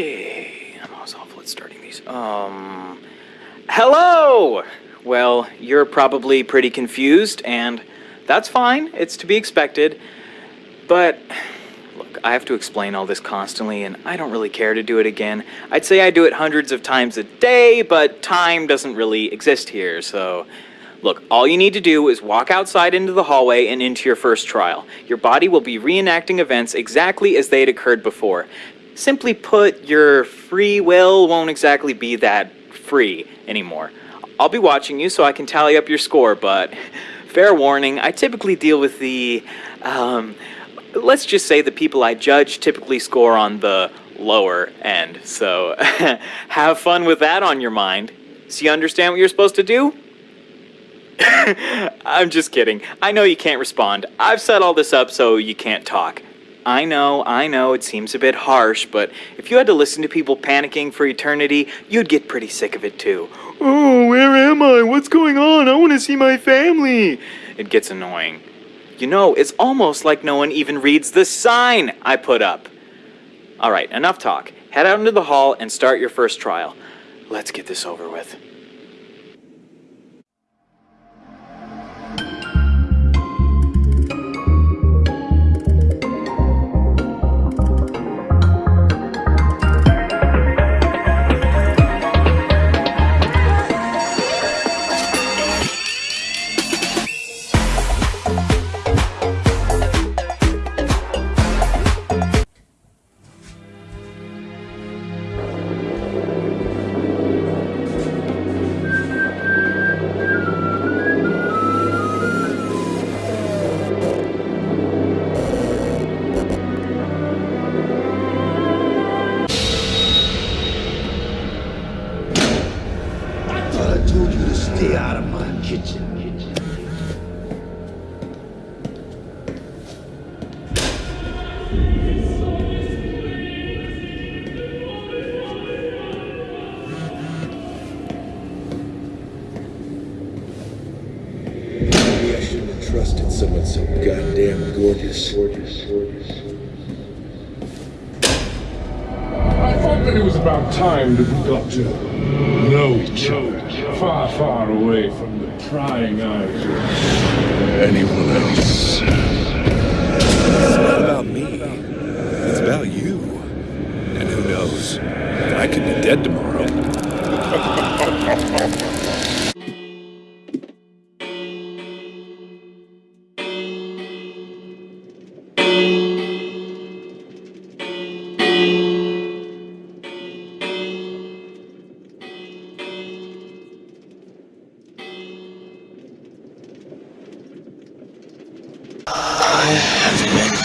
Okay, I'm always awful at starting these. Um, hello! Well, you're probably pretty confused, and that's fine. It's to be expected. But, look, I have to explain all this constantly, and I don't really care to do it again. I'd say I do it hundreds of times a day, but time doesn't really exist here, so... Look, all you need to do is walk outside into the hallway and into your first trial. Your body will be reenacting events exactly as they had occurred before. Simply put, your free will won't exactly be that free anymore. I'll be watching you so I can tally up your score, but fair warning, I typically deal with the, um, let's just say the people I judge typically score on the lower end. So have fun with that on your mind. So you understand what you're supposed to do? I'm just kidding. I know you can't respond. I've set all this up so you can't talk. I know, I know, it seems a bit harsh, but if you had to listen to people panicking for eternity, you'd get pretty sick of it too. Oh, where am I? What's going on? I want to see my family. It gets annoying. You know, it's almost like no one even reads the sign I put up. Alright, enough talk. Head out into the hall and start your first trial. Let's get this over with. I told you to stay out of my kitchen. Maybe I shouldn't have trusted someone so goddamn gorgeous. Gorgeous, gorgeous. It was about time that we got to know each other far, far away from the prying eyes of anyone else. It's not about me. It's about you. And who knows? I could be dead tomorrow. Have met